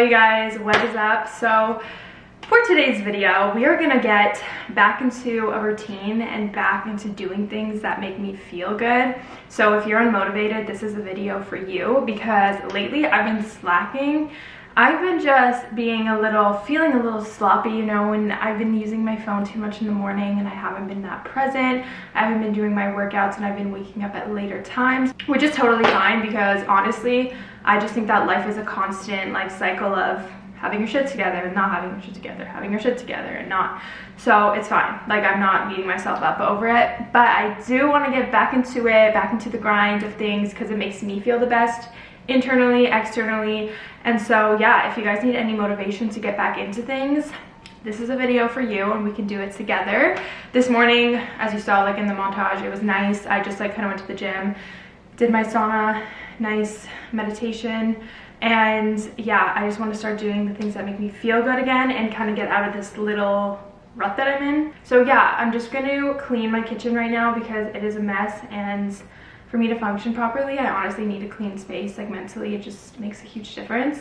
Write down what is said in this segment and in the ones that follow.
what is up? So for today's video, we are gonna get back into a routine and back into doing things that make me feel good. So if you're unmotivated, this is a video for you because lately I've been slacking. I've been just being a little, feeling a little sloppy, you know, and I've been using my phone too much in the morning and I haven't been that present. I haven't been doing my workouts and I've been waking up at later times, which is totally fine because honestly, I just think that life is a constant like cycle of having your shit together and not having your shit together, having your shit together and not. So it's fine. Like I'm not beating myself up over it, but I do want to get back into it, back into the grind of things because it makes me feel the best internally, externally. And so yeah, if you guys need any motivation to get back into things, this is a video for you and we can do it together. This morning, as you saw like in the montage, it was nice. I just like kind of went to the gym, did my sauna, nice meditation, and yeah, I just want to start doing the things that make me feel good again and kind of get out of this little rut that I'm in. So yeah, I'm just going to clean my kitchen right now because it is a mess and for me to function properly, I honestly need a clean space. Like mentally, it just makes a huge difference.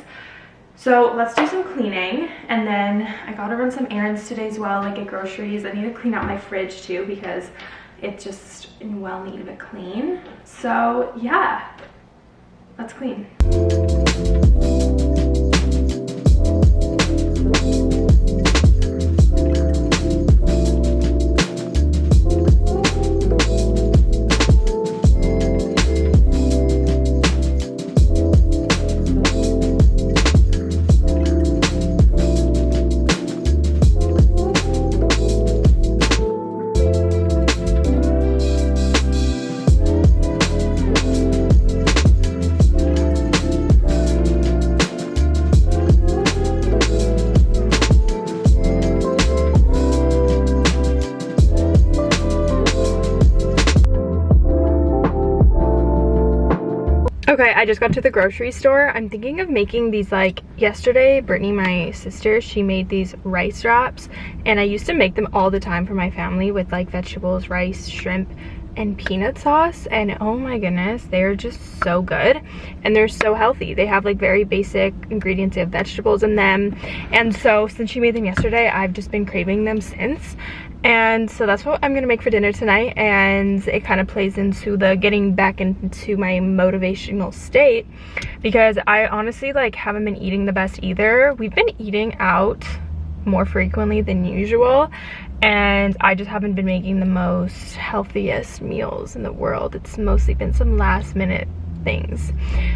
So let's do some cleaning and then I gotta run some errands today as well, like get groceries. I need to clean out my fridge too because it's just in well need of a clean. So yeah, let's clean. I just got to the grocery store. I'm thinking of making these like yesterday, Brittany, my sister, she made these rice wraps and I used to make them all the time for my family with like vegetables, rice, shrimp, and peanut sauce and oh my goodness they're just so good and they're so healthy they have like very basic ingredients they have vegetables in them and so since she made them yesterday i've just been craving them since and so that's what i'm gonna make for dinner tonight and it kind of plays into the getting back into my motivational state because i honestly like haven't been eating the best either we've been eating out more frequently than usual and I just haven't been making the most healthiest meals in the world. It's mostly been some last minute things.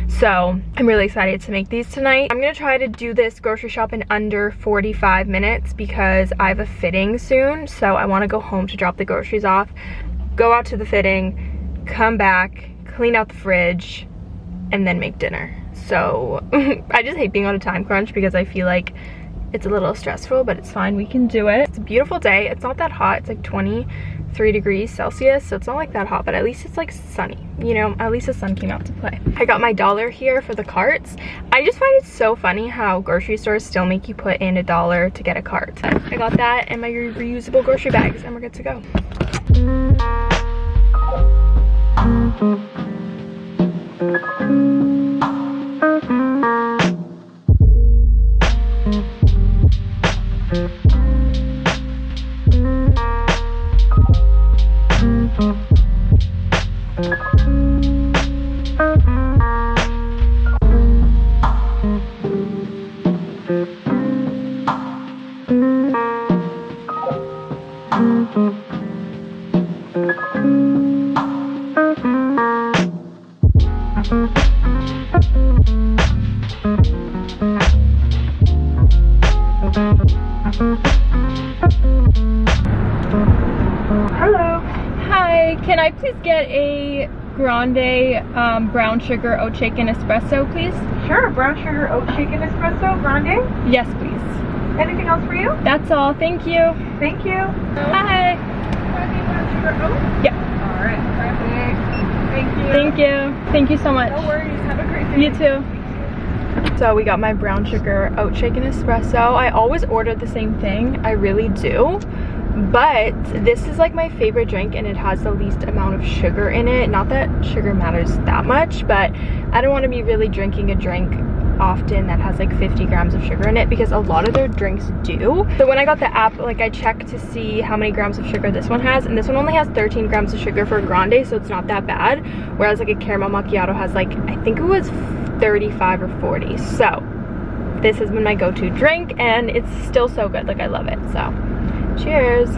So I'm really excited to make these tonight. I'm gonna try to do this grocery shop in under 45 minutes because I have a fitting soon. So I wanna go home to drop the groceries off, go out to the fitting, come back, clean out the fridge, and then make dinner. So I just hate being on a time crunch because I feel like it's a little stressful, but it's fine. We can do it. It's a beautiful day. It's not that hot. It's like 23 degrees Celsius, so it's not like that hot, but at least it's like sunny. You know, at least the sun came out to play. I got my dollar here for the carts. I just find it so funny how grocery stores still make you put in a dollar to get a cart. I got that and my reusable grocery bags and we're good to go. Can I please get a grande um, brown sugar oat shaken espresso, please? Sure, brown sugar oat shaken espresso, grande? Yes, please. Anything else for you? That's all, thank you. Thank you. Hi. Brown sugar? Yep. All right, perfect. Thank you. Thank you. Thank you so much. No worries, have a great day. You too. So we got my brown sugar oat shaken espresso. I always order the same thing, I really do but this is like my favorite drink and it has the least amount of sugar in it not that sugar matters that much but i don't want to be really drinking a drink often that has like 50 grams of sugar in it because a lot of their drinks do. So when I got the app, like I checked to see how many grams of sugar this one has and this one only has 13 grams of sugar for a grande so it's not that bad. Whereas like a caramel macchiato has like, I think it was 35 or 40. So this has been my go-to drink and it's still so good. Like I love it. So cheers.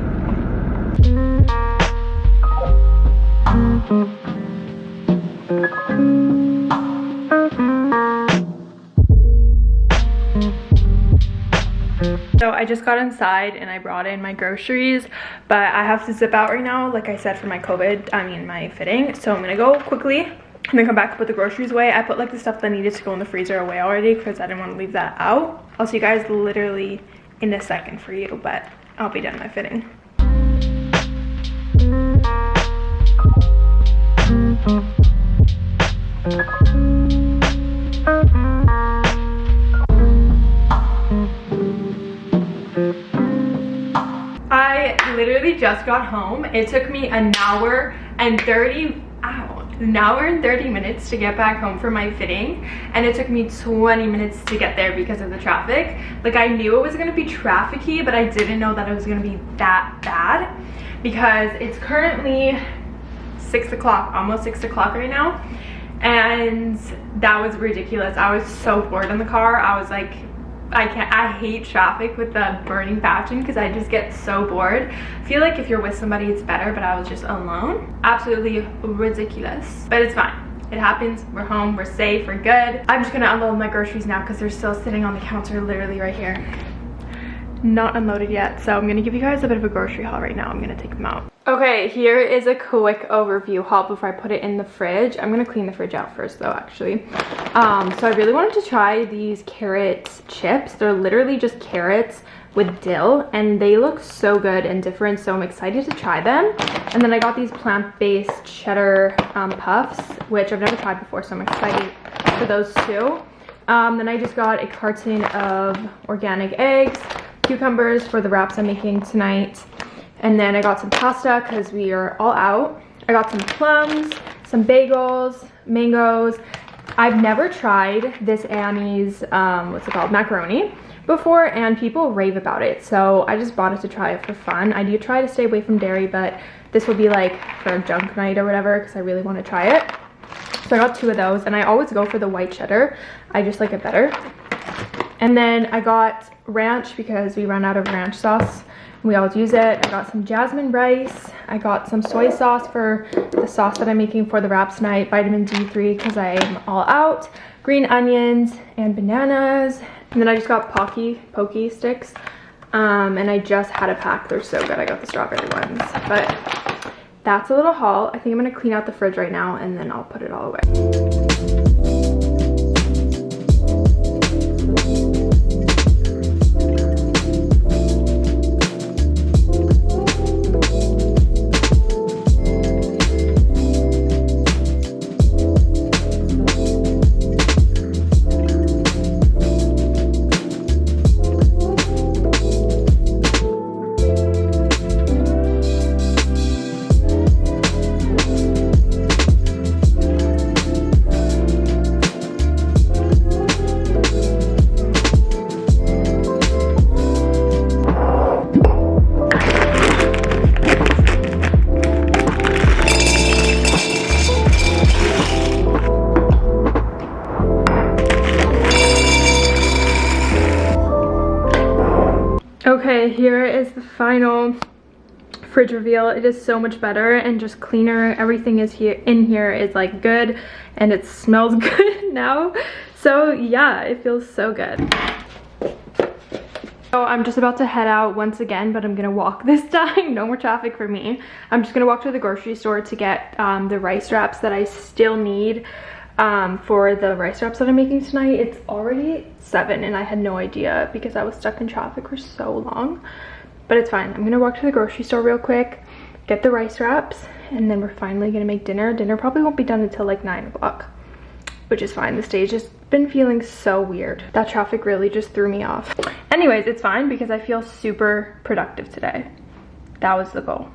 So I just got inside and I brought in my groceries, but I have to zip out right now, like I said, for my COVID, I mean my fitting. So I'm gonna go quickly and then come back and put the groceries away. I put like the stuff that needed to go in the freezer away already because I didn't want to leave that out. I'll see you guys literally in a second for you, but I'll be done my fitting. Literally just got home. It took me an hour and 30, ow, an hour and 30 minutes to get back home for my fitting. And it took me 20 minutes to get there because of the traffic. Like I knew it was gonna be trafficy, but I didn't know that it was gonna be that bad because it's currently six o'clock, almost six o'clock right now. And that was ridiculous. I was so bored in the car. I was like, I can't, I hate traffic with the burning passion because I just get so bored. I feel like if you're with somebody, it's better, but I was just alone. Absolutely ridiculous, but it's fine. It happens, we're home, we're safe, we're good. I'm just gonna unload my groceries now because they're still sitting on the counter literally right here. Not unloaded yet, so I'm gonna give you guys a bit of a grocery haul right now. I'm gonna take them out. Okay, here is a quick overview haul before I put it in the fridge. I'm gonna clean the fridge out first though, actually. Um, so I really wanted to try these carrot chips. They're literally just carrots with dill and they look so good and different so i'm excited to try them and then i got these plant-based cheddar um, puffs which i've never tried before so i'm excited for those too um, then i just got a carton of organic eggs cucumbers for the wraps i'm making tonight and then I got some pasta because we are all out. I got some plums, some bagels, mangoes. I've never tried this Annie's, um, what's it called, macaroni before and people rave about it. So I just bought it to try it for fun. I do try to stay away from dairy, but this will be like for a junk night or whatever because I really want to try it. So I got two of those and I always go for the white cheddar. I just like it better. And then I got ranch because we ran out of ranch sauce we always use it. I got some jasmine rice. I got some soy sauce for the sauce that I'm making for the wraps night. Vitamin D3 because I'm all out. Green onions and bananas. And then I just got Pocky, Pokey sticks. Um, and I just had a pack. They're so good. I got the strawberry ones. But that's a little haul. I think I'm going to clean out the fridge right now and then I'll put it all away. Here is the final fridge reveal. It is so much better and just cleaner. Everything is here in here is like good and it smells good now. So yeah, it feels so good. So I'm just about to head out once again, but I'm gonna walk this time. no more traffic for me. I'm just gonna walk to the grocery store to get um, the rice wraps that I still need um, for the rice wraps that I'm making tonight. It's already 7 and I had no idea because I was stuck in traffic for so long. But it's fine. I'm going to walk to the grocery store real quick, get the rice wraps, and then we're finally going to make dinner. Dinner probably won't be done until like 9 o'clock, which is fine. The day's just been feeling so weird. That traffic really just threw me off. Anyways, it's fine because I feel super productive today. That was the goal.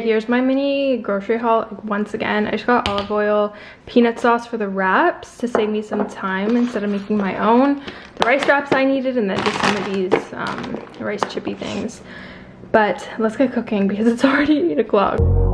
Here's my mini grocery haul once again. I just got olive oil, peanut sauce for the wraps to save me some time instead of making my own. The rice wraps I needed and then just some of these um, rice chippy things. But let's get cooking because it's already 8 o'clock.